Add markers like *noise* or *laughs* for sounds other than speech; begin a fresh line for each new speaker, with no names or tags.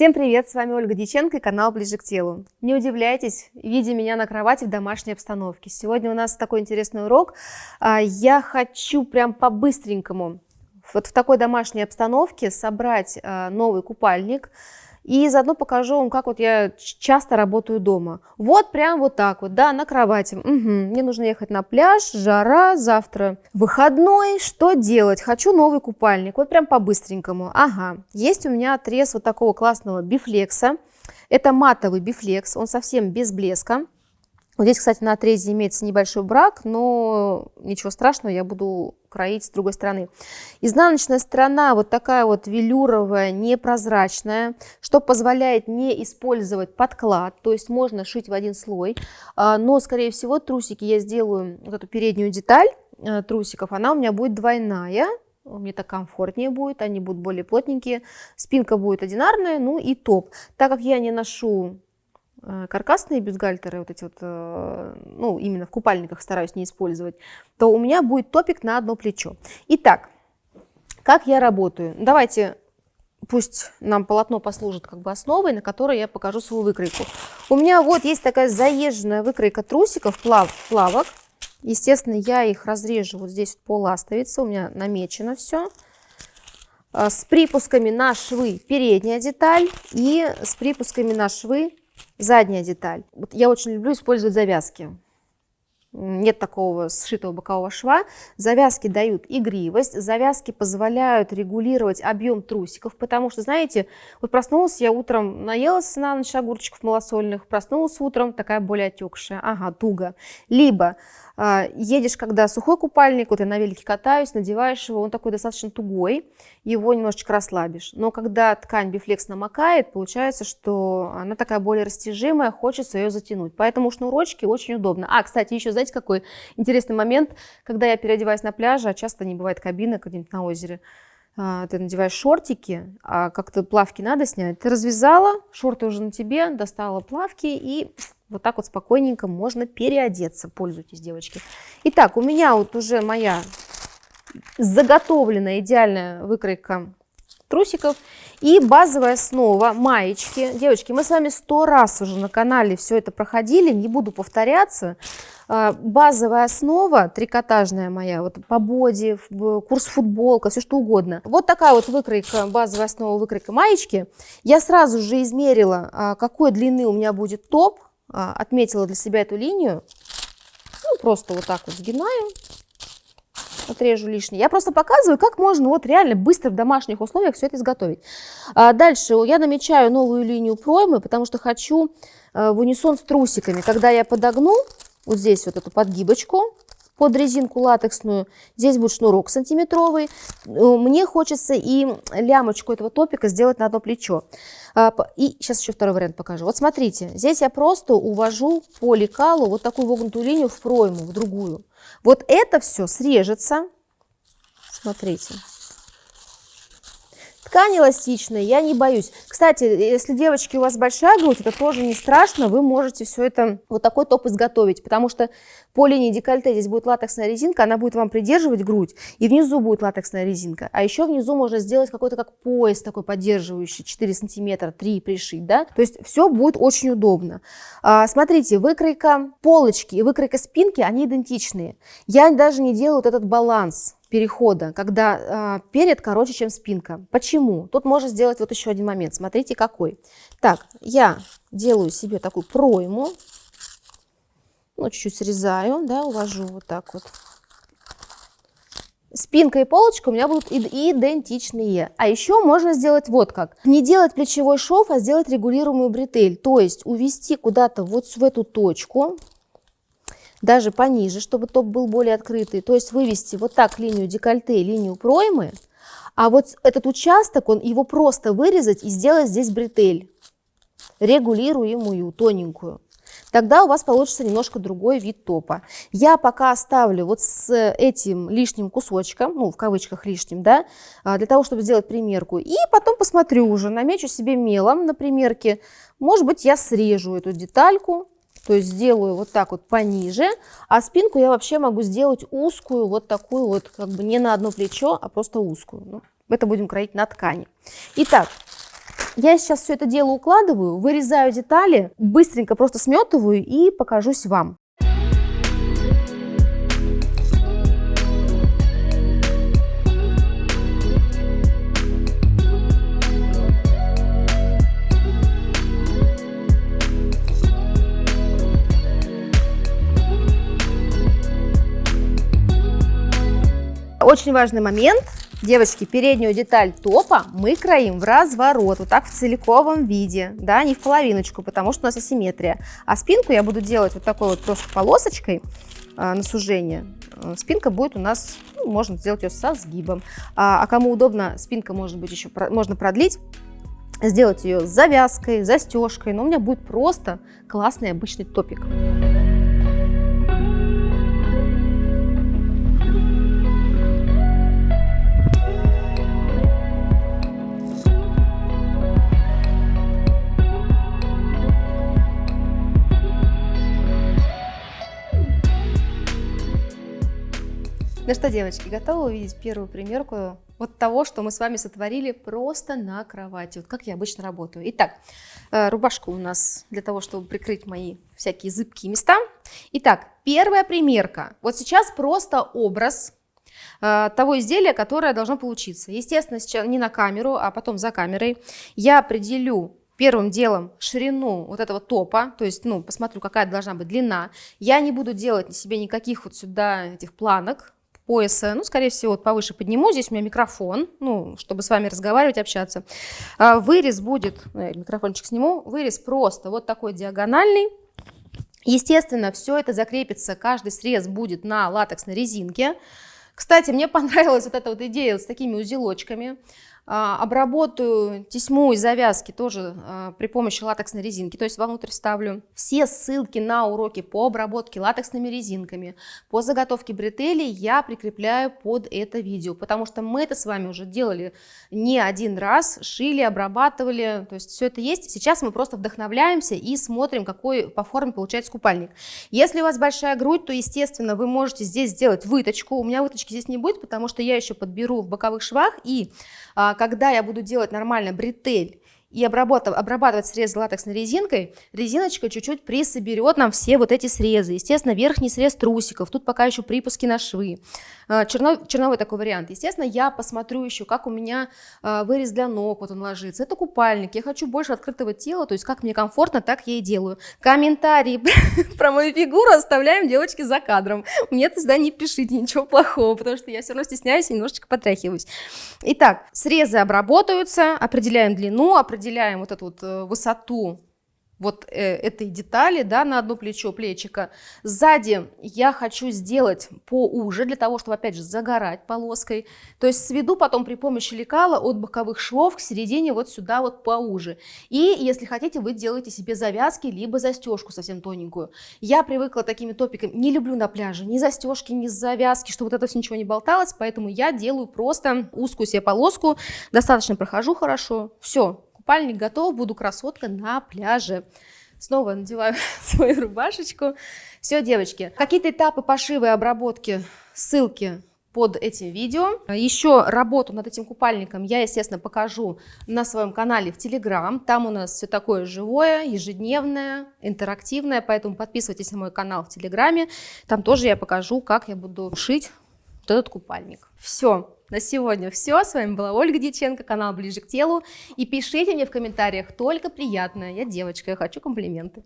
Всем привет, с вами Ольга Дьяченко и канал Ближе к телу. Не удивляйтесь, видя меня на кровати в домашней обстановке. Сегодня у нас такой интересный урок. А, я хочу прям по-быстренькому вот в такой домашней обстановке собрать а, новый купальник, и заодно покажу вам, как вот я часто работаю дома. Вот прям вот так вот, да, на кровати. Угу. Мне нужно ехать на пляж, жара, завтра выходной. Что делать? Хочу новый купальник. Вот прям по-быстренькому. Ага, есть у меня отрез вот такого классного бифлекса. Это матовый бифлекс, он совсем без блеска. Вот здесь, кстати, на отрезе имеется небольшой брак, но ничего страшного, я буду кроить с другой стороны. Изнаночная сторона вот такая вот велюровая, непрозрачная, что позволяет не использовать подклад, то есть можно шить в один слой, а, но, скорее всего, трусики я сделаю, вот эту переднюю деталь э, трусиков, она у меня будет двойная, мне так комфортнее будет, они будут более плотненькие, спинка будет одинарная, ну и топ. Так как я не ношу каркасные бюстгальтеры, вот эти вот, э, ну, именно в купальниках стараюсь не использовать, то у меня будет топик на одно плечо. Итак, как я работаю? Давайте, пусть нам полотно послужит как бы основой, на которой я покажу свою выкройку. У меня вот есть такая заезженная выкройка трусиков, плав, плавок. Естественно, я их разрежу вот здесь по ластовице, у меня намечено все э, с припусками на швы передняя деталь и с припусками на швы Задняя деталь. Вот я очень люблю использовать завязки. Нет такого сшитого бокового шва. Завязки дают игривость, завязки позволяют регулировать объем трусиков, потому что, знаете, вот проснулась я утром, наелась на ночь огурчиков малосольных, проснулась утром, такая более отекшая, ага, туго. Либо а, едешь, когда сухой купальник, вот я на велике катаюсь, надеваешь его, он такой достаточно тугой, его немножечко расслабишь. Но когда ткань бифлекс намокает, получается, что она такая более растяжимая, хочется ее затянуть. Поэтому шнурочки очень удобно. А, кстати, еще знаете, какой интересный момент, когда я переодеваюсь на пляже, а часто не бывает кабины где-нибудь на озере, а, ты надеваешь шортики, а как-то плавки надо снять. Ты развязала, шорты уже на тебе, достала плавки и вот так вот спокойненько можно переодеться. Пользуйтесь, девочки. Итак, у меня вот уже моя заготовленная идеальная выкройка трусиков и базовая основа маечки. Девочки, мы с вами сто раз уже на канале все это проходили, не буду повторяться. А, базовая основа, трикотажная моя, вот по боди, курс футболка, все что угодно. Вот такая вот выкройка, базовая основа выкройка маечки. Я сразу же измерила, а, какой длины у меня будет топ, а, отметила для себя эту линию. Ну, просто вот так вот сгинаю, отрежу лишнее. Я просто показываю, как можно вот реально быстро в домашних условиях все это изготовить. А дальше я намечаю новую линию проймы, потому что хочу э, в унисон с трусиками. Когда я подогну вот здесь вот эту подгибочку, под резинку латексную. Здесь будет шнурок сантиметровый. Э, мне хочется и лямочку этого топика сделать на одно плечо. А, и сейчас еще второй вариант покажу. Вот смотрите, здесь я просто увожу по лекалу вот такую вогнутую линию в пройму, в другую. Вот это все срежется. Смотрите. Ткань эластичная, я не боюсь. Кстати, если, девочки, у вас большая грудь, это тоже не страшно, вы можете все это, вот такой топ изготовить, потому что по линии декольте здесь будет латексная резинка, она будет вам придерживать грудь, и внизу будет латексная резинка. А еще внизу можно сделать какой-то как пояс такой поддерживающий, 4 сантиметра, 3 пришить, да, то есть все будет очень удобно. А, смотрите, выкройка полочки и выкройка спинки, они идентичные. Я даже не делаю вот этот баланс, перехода, когда э, перед короче, чем спинка. Почему? Тут можно сделать вот еще один момент. Смотрите, какой. Так, я делаю себе такую пройму. Ну, чуть-чуть срезаю, да, увожу вот так вот. Спинка и полочка у меня будут идентичные. А еще можно сделать вот как. Не делать плечевой шов, а сделать регулируемую бретель. То есть увести куда-то вот в эту точку, даже пониже, чтобы топ был более открытый. То есть вывести вот так линию декольте, линию проймы, а вот этот участок, он его просто вырезать и сделать здесь бретель, регулируемую, тоненькую. Тогда у вас получится немножко другой вид топа. Я пока оставлю вот с этим лишним кусочком, ну, в кавычках лишним, да, а, для того, чтобы сделать примерку. И потом посмотрю уже, намечу себе мелом на примерке. Может быть, я срежу эту детальку, то есть сделаю вот так вот пониже, а спинку я вообще могу сделать узкую, вот такую вот, как бы не на одно плечо, а просто узкую. Ну, это будем кроить на ткани. Итак, Я сейчас все это дело укладываю, вырезаю детали, быстренько просто сметываю и покажусь вам. Очень важный момент. Девочки, переднюю деталь топа мы кроим в разворот, вот так в целиковом виде, да, не в половиночку, потому что у нас асимметрия. А спинку я буду делать вот такой вот просто полосочкой а, на сужение. А, спинка будет у нас, ну, можно сделать ее со сгибом. А, а кому удобно, спинка может быть еще, можно продлить, сделать ее с завязкой, застежкой, но у меня будет просто классный обычный топик. Ну что, девочки, готовы увидеть первую примерку вот того, что мы с вами сотворили просто на кровати, вот как я обычно работаю. Итак, э, рубашка у нас для того, чтобы прикрыть мои всякие зыбкие места. Итак, первая примерка. Вот сейчас просто образ э, того изделия, которое должно получиться. Естественно, сейчас не на камеру, а потом за камерой. Я определю первым делом ширину вот этого топа, то есть, ну, посмотрю, какая должна быть длина. Я не буду делать себе никаких вот сюда этих планок, пояса, ну, скорее всего, вот повыше подниму, здесь у меня микрофон, ну, чтобы с вами разговаривать, общаться. А, вырез будет, я микрофончик сниму, вырез просто вот такой диагональный. Естественно, все это закрепится, каждый срез будет на латексной резинке. Кстати, мне *laughs* понравилась вот эта вот идея с такими узелочками. А, обработаю тесьму и завязки тоже а, при помощи латексной резинки, то есть вовнутрь вставлю. Все ссылки на уроки по обработке латексными резинками, по заготовке бретелей я прикрепляю под это видео, потому что мы это с вами уже делали не один раз, шили, обрабатывали, то есть все это есть. Сейчас мы просто вдохновляемся и смотрим, какой по форме получается купальник. Если у вас большая грудь, то, естественно, вы можете здесь сделать выточку. У меня выточки здесь не будет, потому что я еще подберу в боковых швах и а, когда я буду делать нормально бретель и обрабатывать, обрабатывать срез латексной резинкой, резиночка чуть-чуть присоберет нам все вот эти срезы. Естественно, верхний срез трусиков, тут пока еще припуски на швы. А, черно, черновой такой вариант. Естественно, я посмотрю еще, как у меня а, вырез для ног, вот он ложится. Это купальник, я хочу больше открытого тела, то есть как мне комфортно, так я и делаю. Комментарии *laughs* про мою фигуру оставляем, девочки, за кадром. Мне тогда не пишите ничего плохого, потому что я все равно стесняюсь и немножечко потряхиваюсь. Итак, срезы обработаются, определяем длину, определяем вот эту вот э, высоту вот э, этой детали, да, на одно плечо, плечика. Сзади я хочу сделать поуже, для того, чтобы, опять же, загорать полоской. То есть сведу потом при помощи лекала от боковых швов к середине вот сюда вот поуже. И, если хотите, вы делаете себе завязки, либо застежку совсем тоненькую. Я привыкла такими топиками, не люблю на пляже ни застежки, ни завязки, чтобы вот это все ничего не болталось, поэтому я делаю просто узкую себе полоску, достаточно прохожу хорошо, все, Купальник готов, буду красотка на пляже. Снова надеваю *laughs* свою рубашечку. Все, девочки, какие-то этапы пошива и обработки, ссылки под этим видео. Еще работу над этим купальником я, естественно, покажу на своем канале в Телеграм. Там у нас все такое живое, ежедневное, интерактивное, поэтому подписывайтесь на мой канал в Телеграме. Там тоже я покажу, как я буду шить этот купальник. Все, на сегодня все. С вами была Ольга Дьяченко, канал «Ближе к телу». И пишите мне в комментариях только приятное. Я девочка, я хочу комплименты.